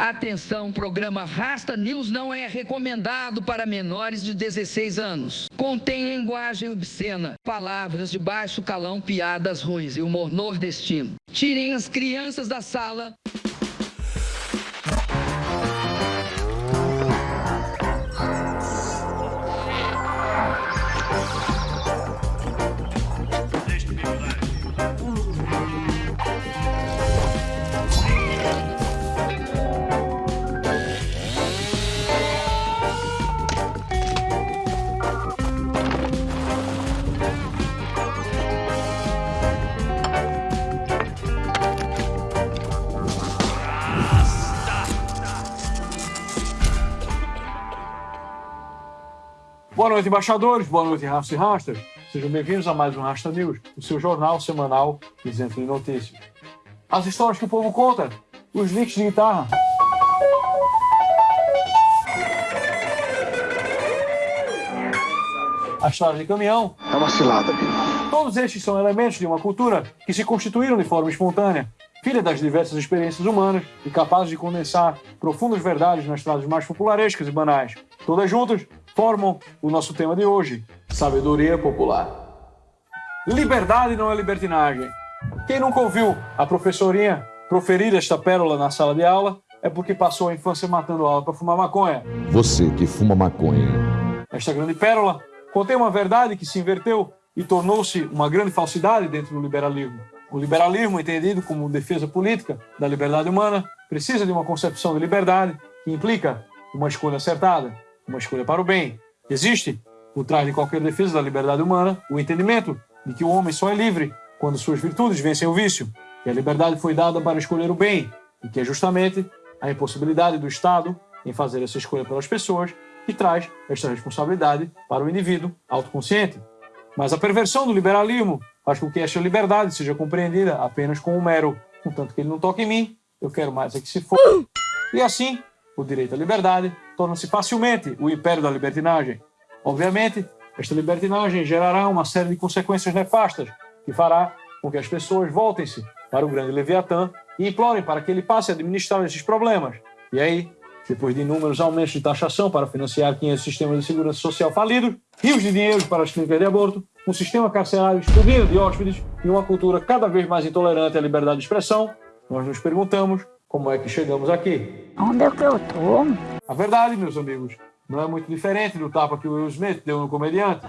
Atenção, programa Rasta News não é recomendado para menores de 16 anos. Contém linguagem obscena, palavras de baixo calão, piadas ruins e humor nordestino. Tirem as crianças da sala. Boa noite, embaixadores. Boa noite, Rasta e Rastas. Sejam bem-vindos a mais um Rasta News, o seu jornal semanal isento de notícias. As histórias que o povo conta, os links de guitarra. A estrada de caminhão. É uma cilada, amigo. Todos estes são elementos de uma cultura que se constituíram de forma espontânea, filha das diversas experiências humanas e capazes de condensar profundas verdades nas frases mais popularescas e banais. Todas juntas formam o nosso tema de hoje: sabedoria popular. Liberdade não é libertinagem. Quem nunca ouviu a professorinha proferir esta pérola na sala de aula é porque passou a infância matando aula para fumar maconha. Você que fuma maconha. Esta grande pérola contém uma verdade que se inverteu e tornou-se uma grande falsidade dentro do liberalismo. O liberalismo, entendido como defesa política da liberdade humana, precisa de uma concepção de liberdade que implica uma escolha acertada, uma escolha para o bem. Existe, por trás de qualquer defesa da liberdade humana, o entendimento de que o homem só é livre quando suas virtudes vencem o vício, que a liberdade foi dada para escolher o bem, e que é justamente a impossibilidade do Estado em fazer essa escolha pelas pessoas que traz esta responsabilidade para o indivíduo autoconsciente. Mas a perversão do liberalismo faz com que esta liberdade seja compreendida apenas como um mero, contanto que ele não toque em mim, eu quero mais é que se for. E assim, o direito à liberdade torna-se facilmente o império da libertinagem. Obviamente, esta libertinagem gerará uma série de consequências nefastas que fará com que as pessoas voltem-se para o grande Leviatã e implorem para que ele passe a administrar esses problemas. E aí, depois de inúmeros aumentos de taxação para financiar 500 sistemas de segurança social falidos, rios de dinheiro para as clínicas de aborto, um sistema carcerário explodindo de hóspedes e uma cultura cada vez mais intolerante à liberdade de expressão, nós nos perguntamos como é que chegamos aqui. Onde é que eu tô? A verdade, meus amigos, não é muito diferente do tapa que o Will Smith deu no comediante.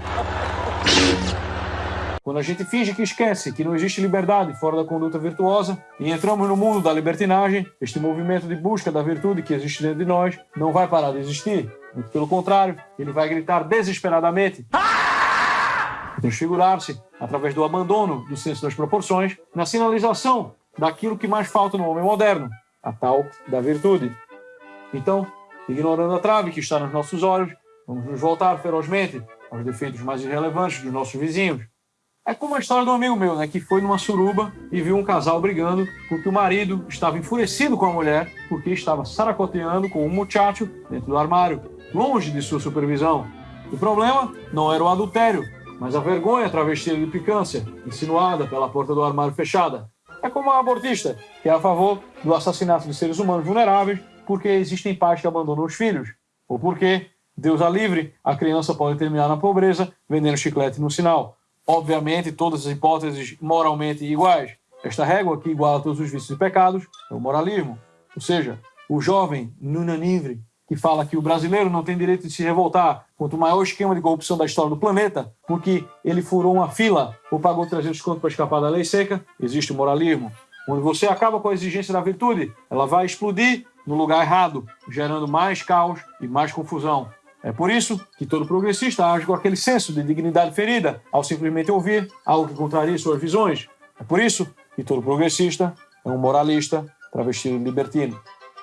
Quando a gente finge que esquece que não existe liberdade fora da conduta virtuosa e entramos no mundo da libertinagem, este movimento de busca da virtude que existe dentro de nós não vai parar de existir. Muito pelo contrário, ele vai gritar desesperadamente transfigurar-se através do abandono do senso das proporções na sinalização daquilo que mais falta no homem moderno, a tal da virtude. Então, ignorando a trave que está nos nossos olhos, vamos nos voltar ferozmente aos defeitos mais irrelevantes dos nossos vizinhos. É como a história de um amigo meu, né, que foi numa suruba e viu um casal brigando porque o marido estava enfurecido com a mulher porque estava saracoteando com um muchacho dentro do armário, longe de sua supervisão. O problema não era o adultério, mas a vergonha travestida de picância, insinuada pela porta do armário fechada. É como a abortista, que é a favor do assassinato de seres humanos vulneráveis porque existem pais que abandonam os filhos, ou porque, Deus a livre, a criança pode terminar na pobreza vendendo chiclete no sinal. Obviamente, todas as hipóteses moralmente iguais. Esta régua que iguala todos os vícios e pecados é o moralismo. Ou seja, o jovem Nunanivre que fala que o brasileiro não tem direito de se revoltar contra o maior esquema de corrupção da história do planeta, porque ele furou uma fila ou pagou 300 contos para escapar da lei seca, existe o moralismo. Quando você acaba com a exigência da virtude, ela vai explodir no lugar errado, gerando mais caos e mais confusão. É por isso que todo progressista age com aquele senso de dignidade ferida ao simplesmente ouvir algo que contraria suas visões. É por isso que todo progressista é um moralista travestido de libertino.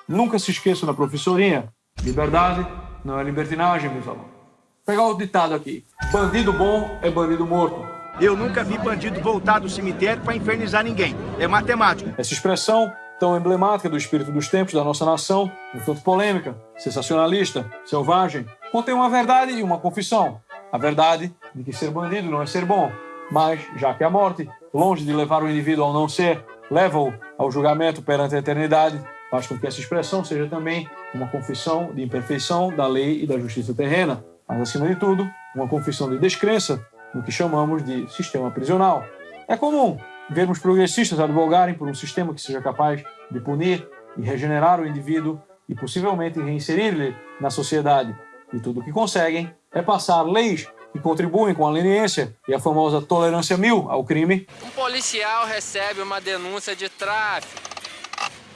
Nunca se esqueça da professorinha Liberdade não é libertinagem, meus alunos. Vou pegar o ditado aqui. Bandido bom é bandido morto. Eu nunca vi bandido voltar do cemitério para infernizar ninguém. É matemático. Essa expressão tão emblemática do espírito dos tempos da nossa nação, um tanto polêmica, sensacionalista, selvagem, contém uma verdade e uma confissão. A verdade de que ser bandido não é ser bom, mas, já que a morte, longe de levar o indivíduo ao não ser, leva-o ao julgamento perante a eternidade, faz com que essa expressão seja também uma confissão de imperfeição da lei e da justiça terrena, mas, acima de tudo, uma confissão de descrença no que chamamos de sistema prisional. É comum vermos progressistas advogarem por um sistema que seja capaz de punir e regenerar o indivíduo e possivelmente reinserir-lhe na sociedade. E tudo o que conseguem é passar leis que contribuem com a leniência e a famosa tolerância mil ao crime. Um policial recebe uma denúncia de tráfico.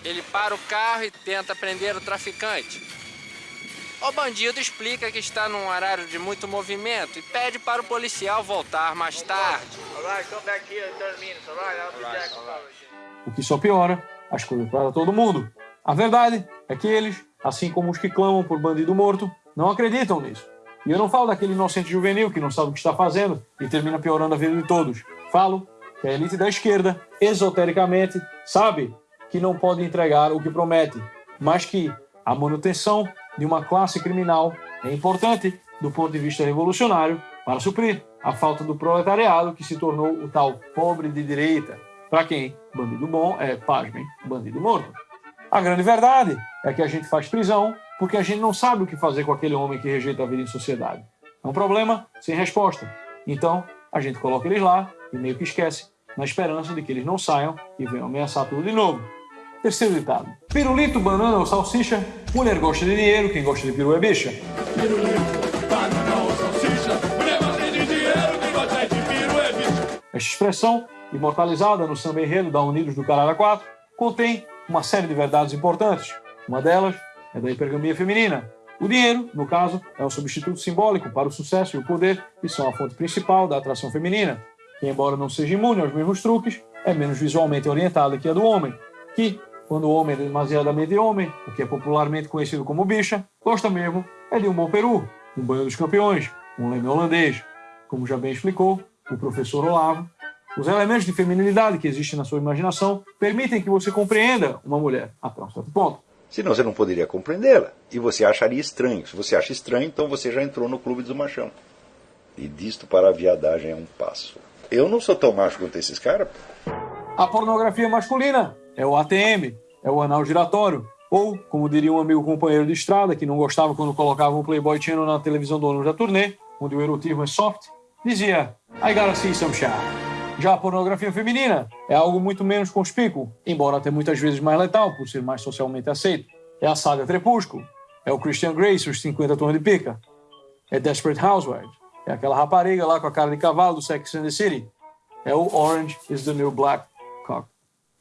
Ele para o carro e tenta prender o traficante. O bandido explica que está num horário de muito movimento e pede para o policial voltar mais tarde. O que só piora as coisas para todo mundo. A verdade é que eles, assim como os que clamam por bandido morto, não acreditam nisso. E eu não falo daquele inocente juvenil que não sabe o que está fazendo e termina piorando a vida de todos. Falo que a elite da esquerda, esotericamente, sabe que não pode entregar o que promete, mas que a manutenção de uma classe criminal é importante do ponto de vista revolucionário para suprir a falta do proletariado que se tornou o tal pobre de direita, para quem bandido bom é, pasmem, bandido morto. A grande verdade é que a gente faz prisão porque a gente não sabe o que fazer com aquele homem que rejeita a vida em sociedade. É um problema sem resposta. Então, a gente coloca eles lá e meio que esquece, na esperança de que eles não saiam e venham ameaçar tudo de novo. Terceiro ditado. Pirulito, banana ou salsicha, mulher gosta de dinheiro, quem gosta de peru é bicha. Pirulito, banana ou salsicha, mulher gosta de dinheiro, quem gosta de peru é bicha. Esta expressão, imortalizada no samba enredo da Unidos do Caralho 4, contém uma série de verdades importantes. Uma delas é da hipergamia feminina. O dinheiro, no caso, é um substituto simbólico para o sucesso e o poder e são a fonte principal da atração feminina, que, embora não seja imune aos mesmos truques, é menos visualmente orientada que a do homem, que, quando o homem é demasiadamente homem, o que é popularmente conhecido como bicha, gosta mesmo é de um bom peru, um banho dos campeões, um leme holandês. Como já bem explicou o professor Olavo, os elementos de feminilidade que existem na sua imaginação permitem que você compreenda uma mulher até um certo ponto. Senão você não poderia compreendê-la. E você acharia estranho. Se você acha estranho, então você já entrou no clube do machão. E disto para a viadagem é um passo. Eu não sou tão macho quanto esses caras. A pornografia masculina é o ATM, é o anal giratório. Ou, como diria um amigo companheiro de estrada, que não gostava quando colocava um Playboy Channel na televisão do ônibus da turnê, onde o erotismo é soft, dizia I gotta see some shit. Já a pornografia feminina é algo muito menos conspícuo, embora até muitas vezes mais letal, por ser mais socialmente aceito. É a saga Crepúsculo, é o Christian Grey e os 50 tons de pica, é Desperate Housewives, é aquela rapariga lá com a cara de cavalo do Sex and the City, é o Orange is the New Black Cock.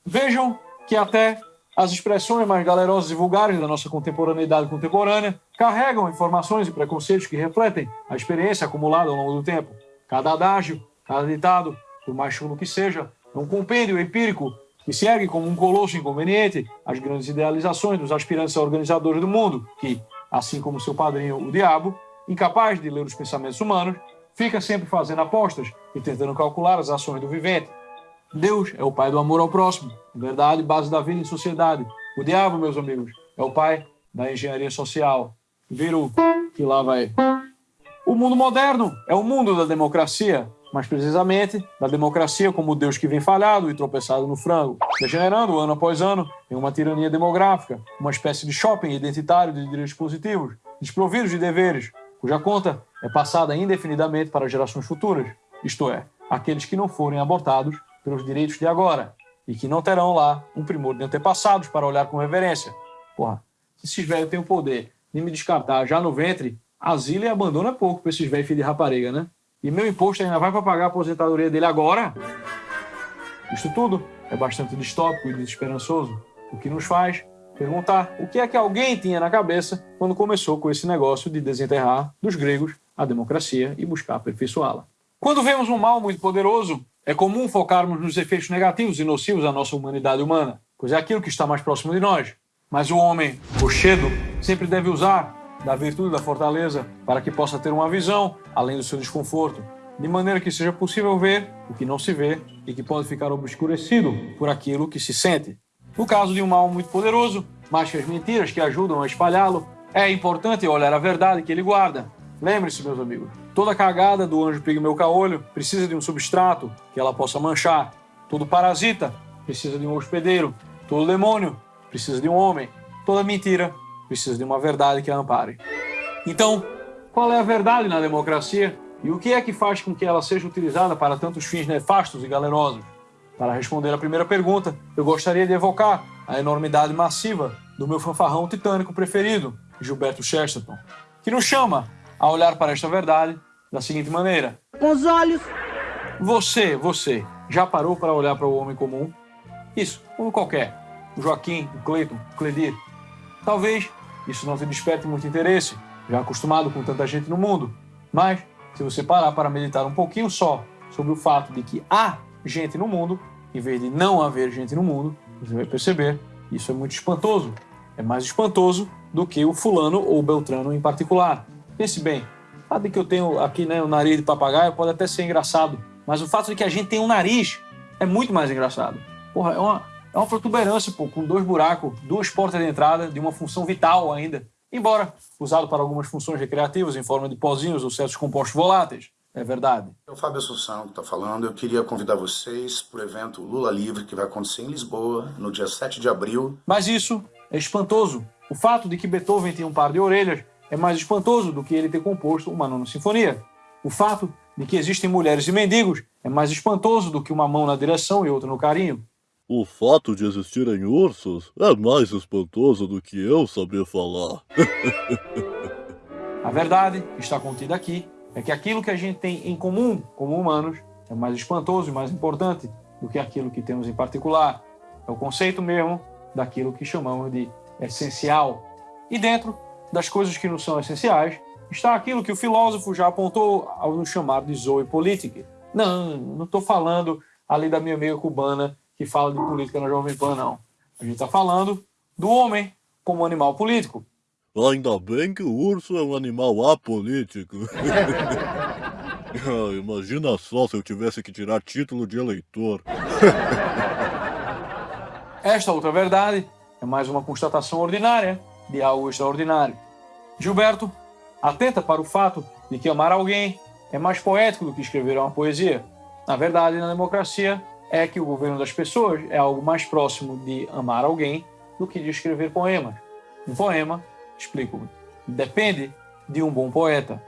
Vejam que até as expressões mais galerosas e vulgares da nossa contemporaneidade contemporânea carregam informações e preconceitos que refletem a experiência acumulada ao longo do tempo. Cada adágio, cada ditado, por mais chulo que seja, é um compêndio empírico que se ergue como um colosso inconveniente às grandes idealizações dos aspirantes a organizadores do mundo, que, assim como seu padrinho, o diabo, incapaz de ler os pensamentos humanos, fica sempre fazendo apostas e tentando calcular as ações do vivente. Deus é o pai do amor ao próximo, verdade, base da vida em sociedade. O diabo, meus amigos, é o pai da engenharia social. Viram que lá vai. O mundo moderno é o mundo da democracia, mais precisamente da democracia como Deus que vem falhado e tropeçado no frango, degenerando ano após ano em uma tirania demográfica, uma espécie de shopping identitário de direitos positivos, desprovidos de deveres, cuja conta é passada indefinidamente para gerações futuras, isto é, aqueles que não forem abortados pelos direitos de agora e que não terão lá um primor de antepassados para olhar com reverência. Porra, se esses velhos têm o poder de me descartar já no ventre, asilo e abandono é pouco para esses velhos filhos de rapariga, né? E meu imposto ainda vai para pagar a aposentadoria dele agora? Isso tudo é bastante distópico e desesperançoso, o que nos faz perguntar o que é que alguém tinha na cabeça quando começou com esse negócio de desenterrar dos gregos a democracia e buscar aperfeiçoá-la. Quando vemos um mal muito poderoso, é comum focarmos nos efeitos negativos e nocivos à nossa humanidade humana, pois é aquilo que está mais próximo de nós. Mas o homem rochedo sempre deve usar da virtude da fortaleza para que possa ter uma visão além do seu desconforto, de maneira que seja possível ver o que não se vê e que pode ficar obscurecido por aquilo que se sente. No caso de um mal muito poderoso, mais que as mentiras que ajudam a espalhá-lo, é importante olhar a verdade que ele guarda. Lembre-se, meus amigos, toda cagada do anjo pigmeu caolho precisa de um substrato que ela possa manchar. Todo parasita precisa de um hospedeiro. Todo demônio precisa de um homem. Toda mentira precisa de uma verdade que a ampare. Então, qual é a verdade na democracia e o que é que faz com que ela seja utilizada para tantos fins nefastos e galerosos? Para responder a primeira pergunta, eu gostaria de evocar a enormidade massiva do meu fanfarrão titânico preferido, Gilberto Chesterton, que nos chama a olhar para esta verdade da seguinte maneira: Com os olhos. Você, você, já parou para olhar para o homem comum? Isso, como qualquer. O Joaquim, o Cleiton, o Cledir. Talvez isso não te desperte muito interesse, já acostumado com tanta gente no mundo. Mas, se você parar para meditar um pouquinho só sobre o fato de que há gente no mundo, em vez de não haver gente no mundo, você vai perceber que isso é muito espantoso. É mais espantoso do que o fulano ou o beltrano em particular. Pense bem, o fato de que eu tenho aqui né, o nariz de papagaio pode até ser engraçado, mas o fato de que a gente tem um nariz é muito mais engraçado. Porra, é uma, é uma protuberância, pô, com dois buracos, duas portas de entrada, de uma função vital ainda. Embora usado para algumas funções recreativas em forma de pozinhos ou certos compostos voláteis. É verdade. É o Fábio Assunção que está falando. Eu queria convidar vocês para o evento Lula Livre, que vai acontecer em Lisboa, no dia 7 de abril. Mas isso é espantoso. O fato de que Beethoven tinha um par de orelhas é mais espantoso do que ele ter composto uma nona sinfonia. O fato de que existem mulheres e mendigos é mais espantoso do que uma mão na direção e outra no carinho. O fato de existirem ursos é mais espantoso do que eu saber falar. A verdade que está contida aqui é que aquilo que a gente tem em comum como humanos é mais espantoso e mais importante do que aquilo que temos em particular. É o conceito mesmo daquilo que chamamos de essencial. E dentro das coisas que não são essenciais está aquilo que o filósofo já apontou ao nos chamar de zoe política. Não, não estou falando ali da minha amiga cubana que fala de política na Jovem Pan, não. A gente está falando do homem como animal político. Ainda bem que o urso é um animal apolítico. ah, imagina só se eu tivesse que tirar título de eleitor. Esta outra verdade é mais uma constatação ordinária de algo extraordinário. Gilberto atenta para o fato de que amar alguém é mais poético do que escrever uma poesia. Na verdade, na democracia, é que o governo das pessoas é algo mais próximo de amar alguém do que de escrever poemas. Um poema Explico. Depende de um bom poeta.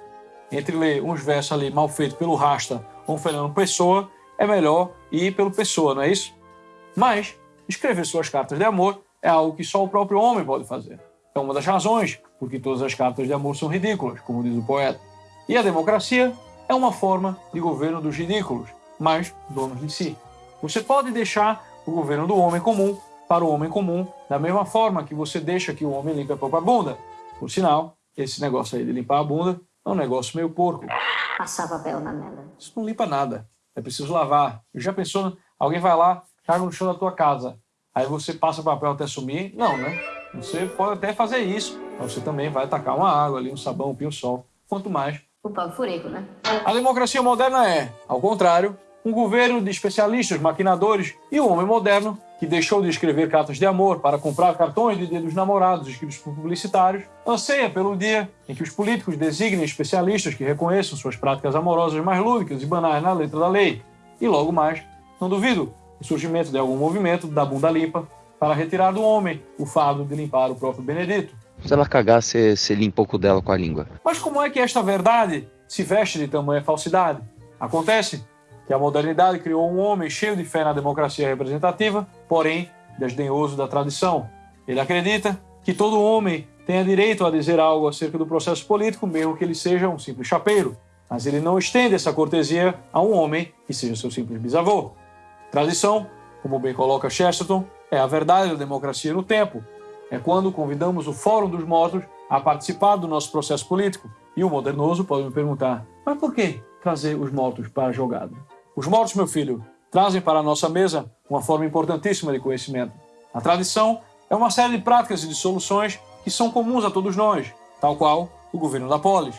Entre ler uns versos ali mal feitos pelo Rasta ou Fernando Pessoa, é melhor ir pelo Pessoa, não é isso? Mas escrever suas cartas de amor é algo que só o próprio homem pode fazer. É uma das razões porque todas as cartas de amor são ridículas, como diz o poeta. E a democracia é uma forma de governo dos ridículos, mas donos de si. Você pode deixar o governo do homem comum para o homem comum, da mesma forma que você deixa que o homem limpe a própria bunda. Por sinal, esse negócio aí de limpar a bunda é um negócio meio porco. Passar papel na mela. Isso não limpa nada. É preciso lavar. Já pensou, alguém vai lá, caga no chão da tua casa, aí você passa o papel até sumir? Não, né? Você pode até fazer isso, mas você também vai tacar uma água ali, um sabão, um pinho-sol. Quanto mais... O pau furico, né? A democracia moderna é, ao contrário, um governo de especialistas, maquinadores e o homem moderno que deixou de escrever cartas de amor para comprar cartões de dedos namorados escritos por publicitários, anseia pelo dia em que os políticos designem especialistas que reconheçam suas práticas amorosas mais lúdicas e banais na letra da lei. E logo mais, não duvido, o surgimento de algum movimento da bunda limpa para retirar do homem o fardo de limpar o próprio Benedito. Se ela cagar, você, limpa o cu dela com a língua. Mas como é que esta verdade se veste de tamanha falsidade? Acontece que a modernidade criou um homem cheio de fé na democracia representativa, porém desdenhoso da tradição. Ele acredita que todo homem tenha direito a dizer algo acerca do processo político, mesmo que ele seja um simples chapeiro. Mas ele não estende essa cortesia a um homem que seja seu simples bisavô. Tradição, como bem coloca Chesterton, é a verdade da democracia no tempo. É quando convidamos o Fórum dos Mortos a participar do nosso processo político. E o modernoso pode me perguntar, mas por que trazer os mortos para a jogada? Os mortos, meu filho, trazem para a nossa mesa uma forma importantíssima de conhecimento. A tradição é uma série de práticas e de soluções que são comuns a todos nós, tal qual o governo da polis.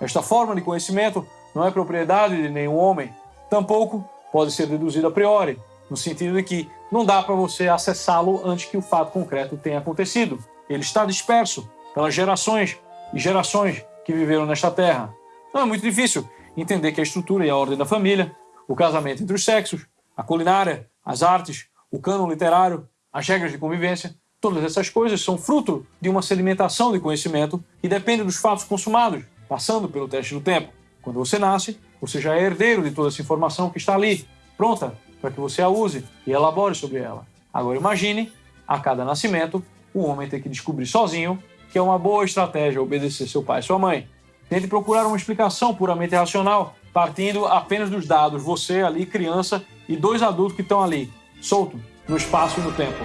Esta forma de conhecimento não é propriedade de nenhum homem, tampouco pode ser deduzida a priori, no sentido de que não dá para você acessá-lo antes que o fato concreto tenha acontecido. Ele está disperso pelas gerações e gerações que viveram nesta terra. Não é muito difícil entender que a estrutura e a ordem da família o casamento entre os sexos, a culinária, as artes, o cânon literário, as regras de convivência, Todas essas coisas são fruto de uma sedimentação de conhecimento que depende dos fatos consumados, passando pelo teste do tempo. Quando você nasce, você já é herdeiro de toda essa informação que está ali, pronta para que você a use e elabore sobre ela. Agora imagine, a cada nascimento, o homem ter que descobrir sozinho que é uma boa estratégia obedecer seu pai e sua mãe. Tente procurar uma explicação puramente racional, partindo apenas dos dados, você ali, criança, e dois adultos que estão ali, solto, no espaço e no tempo.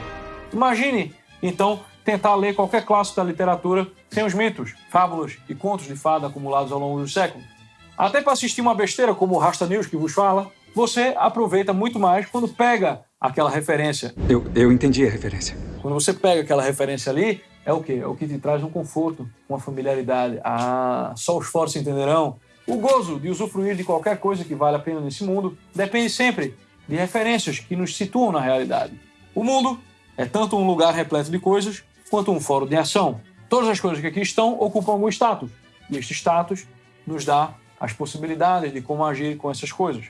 Imagine, então, tentar ler qualquer clássico da literatura sem os mitos, fábulas e contos de fada acumulados ao longo dos séculos. Até para assistir uma besteira como o Rasta News que vos fala, você aproveita muito mais quando pega aquela referência. Eu, eu entendi a referência. Quando você pega aquela referência ali, é o quê? É o que te traz um conforto, uma familiaridade. Ah, só os fortes entenderão. O gozo de usufruir de qualquer coisa que vale a pena nesse mundo depende sempre de referências que nos situam na realidade. O mundo é tanto um lugar repleto de coisas quanto um fórum de ação. Todas as coisas que aqui estão ocupam algum status, e este status nos dá as possibilidades de como agir com essas coisas.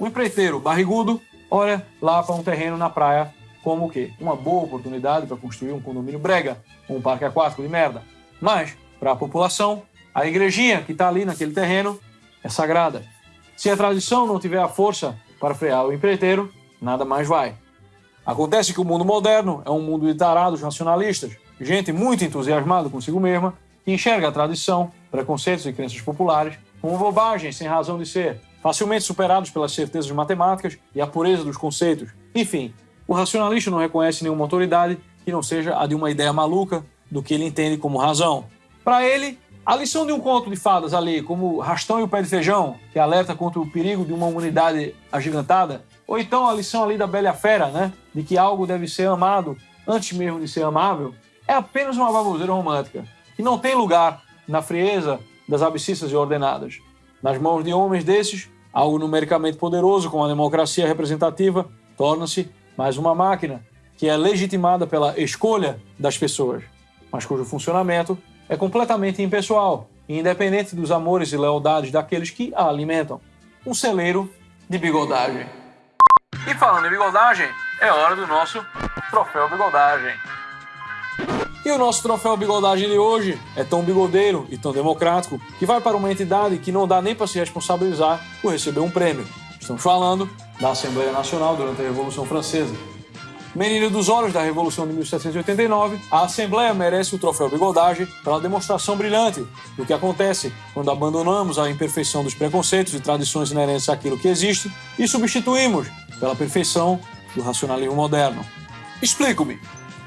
O empreiteiro barrigudo olha lá para um terreno na praia como o quê? Uma boa oportunidade para construir um condomínio brega, um parque aquático de merda. Mas, para a população, a igrejinha que está ali naquele terreno é sagrada. Se a tradição não tiver a força para frear o empreiteiro, nada mais vai. Acontece que o mundo moderno é um mundo de tarados racionalistas, gente muito entusiasmada consigo mesma, que enxerga a tradição, preconceitos e crenças populares como bobagem sem razão de ser, facilmente superados pelas certezas matemáticas e a pureza dos conceitos. Enfim, o racionalista não reconhece nenhuma autoridade que não seja a de uma ideia maluca do que ele entende como razão. Para ele, a lição de um conto de fadas ali, como Rastão e o Pé de Feijão, que alerta contra o perigo de uma humanidade agigantada, ou então a lição ali da Bela Fera, né, de que algo deve ser amado antes mesmo de ser amável, é apenas uma baboseira romântica, que não tem lugar na frieza das abscissas e ordenadas. Nas mãos de homens desses, algo numericamente poderoso como a democracia representativa torna-se mais uma máquina que é legitimada pela escolha das pessoas, mas cujo funcionamento é completamente impessoal independente dos amores e lealdades daqueles que a alimentam. Um celeiro de bigodagem. E falando em bigodagem, é hora do nosso troféu bigodagem. E o nosso troféu bigodagem de hoje é tão bigodeiro e tão democrático que vai para uma entidade que não dá nem para se responsabilizar por receber um prêmio. Estamos falando da Assembleia Nacional durante a Revolução Francesa. Menino dos olhos da Revolução de 1789, a Assembleia merece o troféu Bigodagem pela demonstração brilhante do que acontece quando abandonamos a imperfeição dos preconceitos e tradições inerentes àquilo que existe e substituímos pela perfeição do racionalismo moderno. Explico-me.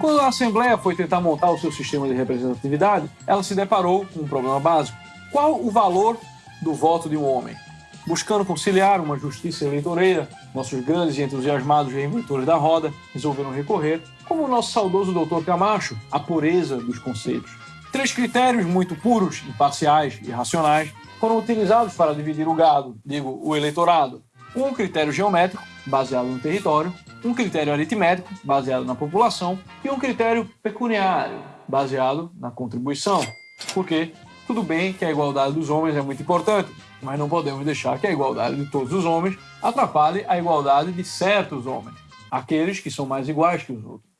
Quando a Assembleia foi tentar montar o seu sistema de representatividade, ela se deparou com um problema básico. Qual o valor do voto de um homem? Buscando conciliar uma justiça eleitoreira, nossos grandes e entusiasmados reinventores da roda resolveram recorrer, como o nosso saudoso doutor Camacho, à pureza dos conceitos. Três critérios muito puros, imparciais e racionais foram utilizados para dividir o gado, digo, o eleitorado. Um critério geométrico, baseado no território, um critério aritmético, baseado na população, e um critério pecuniário, baseado na contribuição. Porque tudo bem que a igualdade dos homens é muito importante, mas não podemos deixar que a igualdade de todos os homens atrapalhe a igualdade de certos homens, aqueles que são mais iguais que os outros.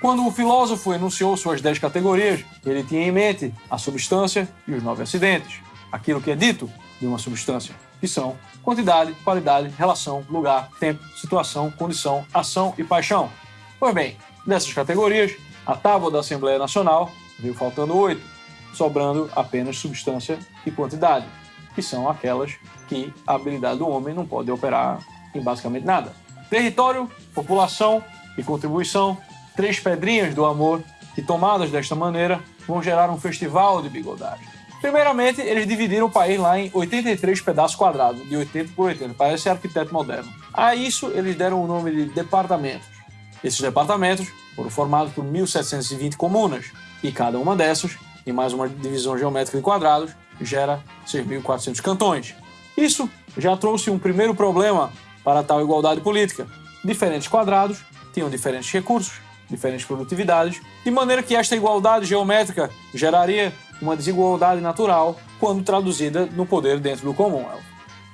Quando o filósofo enunciou suas dez categorias, ele tinha em mente a substância e os nove acidentes, aquilo que é dito de uma substância, que são quantidade, qualidade, relação, lugar, tempo, situação, condição, ação e paixão. Pois bem, dessas categorias, a tábua da Assembleia Nacional veio faltando oito, sobrando apenas substância e quantidade, que são aquelas que a habilidade do homem não pode operar em basicamente nada. Território, população e contribuição, três pedrinhas do amor que, tomadas desta maneira, vão gerar um festival de bigodagem. Primeiramente, eles dividiram o país lá em 83 pedaços quadrados, de 80 por 80, parece arquiteto moderno. A isso, eles deram o nome de departamentos. Esses departamentos foram formados por 1.720 comunas, e cada uma dessas, em mais uma divisão geométrica em quadrados, gera 6.400 cantões. Isso já trouxe um primeiro problema para tal igualdade política. Diferentes quadrados tinham diferentes recursos, diferentes produtividades, de maneira que esta igualdade geométrica geraria uma desigualdade natural quando traduzida no poder dentro do Commonwealth.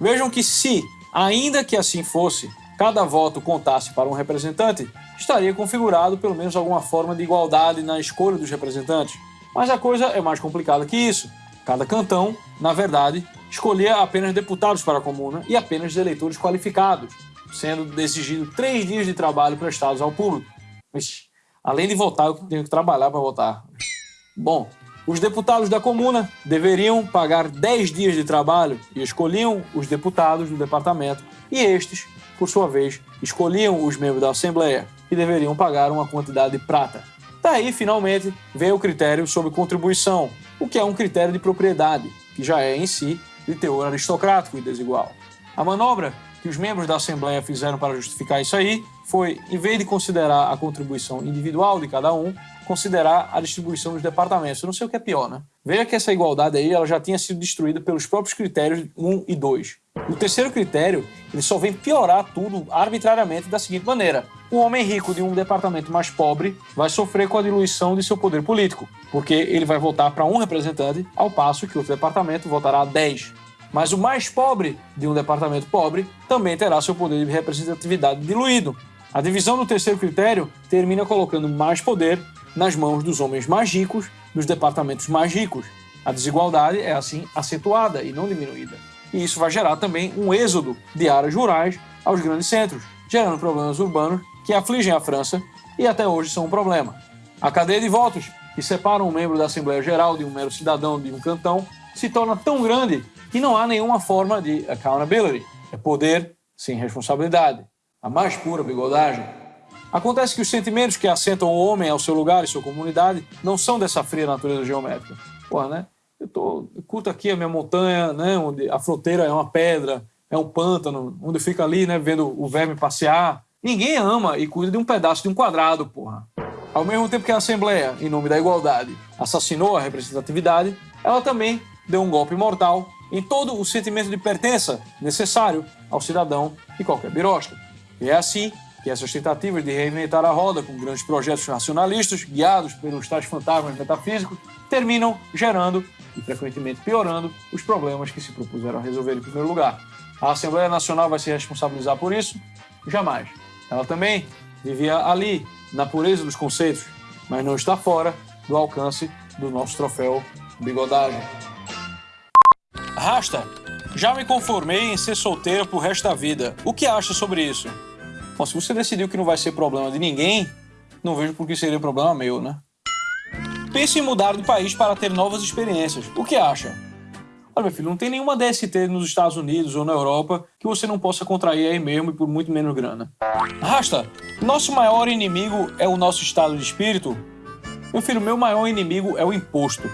Vejam que se, ainda que assim fosse, cada voto contasse para um representante, estaria configurado pelo menos alguma forma de igualdade na escolha dos representantes. Mas a coisa é mais complicada que isso. Cada cantão, na verdade, escolhia apenas deputados para a comuna e apenas eleitores qualificados, sendo exigido três dias de trabalho prestados ao público. Ixi, além de votar, eu tenho que trabalhar para votar. Bom, os deputados da comuna deveriam pagar 10 dias de trabalho e escolhiam os deputados do departamento, e estes, por sua vez, escolhiam os membros da Assembleia, que deveriam pagar uma quantidade de prata. Daí, finalmente, vem o critério sobre contribuição, o que é um critério de propriedade, que já é em si de teor aristocrático e desigual. A manobra que os membros da Assembleia fizeram para justificar isso aí foi, em vez de considerar a contribuição individual de cada um, considerar a distribuição dos departamentos. Eu não sei o que é pior, né? Veja que essa igualdade aí ela já tinha sido destruída pelos próprios critérios 1 e 2. O terceiro critério, ele só vem piorar tudo arbitrariamente da seguinte maneira. O homem rico de um departamento mais pobre vai sofrer com a diluição de seu poder político, porque ele vai votar para um representante, ao passo que outro departamento votará a 10. Mas o mais pobre de um departamento pobre também terá seu poder de representatividade diluído. A divisão do terceiro critério termina colocando mais poder nas mãos dos homens mais ricos dos departamentos mais ricos. A desigualdade é assim acentuada e não diminuída. E isso vai gerar também um êxodo de áreas rurais aos grandes centros, gerando problemas urbanos que afligem a França e até hoje são um problema. A cadeia de votos, que separa um membro da Assembleia Geral de um mero cidadão de um cantão, se torna tão grande que não há nenhuma forma de accountability. É poder sem responsabilidade. A mais pura bigodagem. Acontece que os sentimentos que assentam o homem ao seu lugar e sua comunidade não são dessa fria natureza geométrica. Porra, né? Eu, tô, eu curto aqui a minha montanha, né? Onde a fronteira é uma pedra, é um pântano, onde fica ali, né? Vendo o verme passear. Ninguém ama e cuida de um pedaço de um quadrado, porra. Ao mesmo tempo que a Assembleia, em nome da igualdade, assassinou a representatividade, ela também deu um golpe mortal em todo o sentimento de pertença necessário ao cidadão e qualquer birosta. É assim que essas tentativas de reinventar a roda com grandes projetos nacionalistas, guiados pelos tais fantasmas metafísicos, terminam gerando e frequentemente piorando os problemas que se propuseram a resolver em primeiro lugar. A Assembleia Nacional vai se responsabilizar por isso? Jamais. Ela também vivia ali, na pureza dos conceitos, mas não está fora do alcance do nosso troféu bigodagem. Rasta, já me conformei em ser solteira pro resto da vida. O que acha sobre isso? Bom, se você decidiu que não vai ser problema de ninguém, não vejo por que seria problema meu, né? Pense em mudar de país para ter novas experiências. O que acha? Olha, meu filho, não tem nenhuma DST nos Estados Unidos ou na Europa que você não possa contrair aí mesmo e por muito menos grana. Rasta, nosso maior inimigo é o nosso estado de espírito? Meu filho, meu maior inimigo é o imposto.